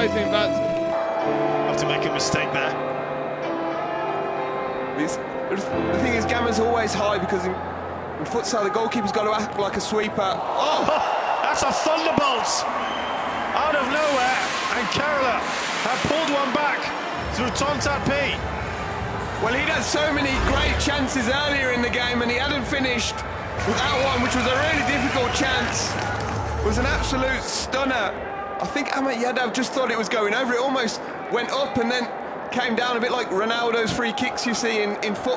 Surprising, but Have to make a mistake there. It's, the thing is, Gamma's always high because in, in futsal, the goalkeeper's got to act like a sweeper. Oh! That's a thunderbolt out of nowhere, and Kerala have pulled one back through Tontat P. Well, he'd had so many great chances earlier in the game, and he hadn't finished with that one, which was a really difficult chance. It was an absolute stunner. I think Ahmed Yadav just thought it was going over. It almost went up and then came down a bit like Ronaldo's free kicks you see in, in football.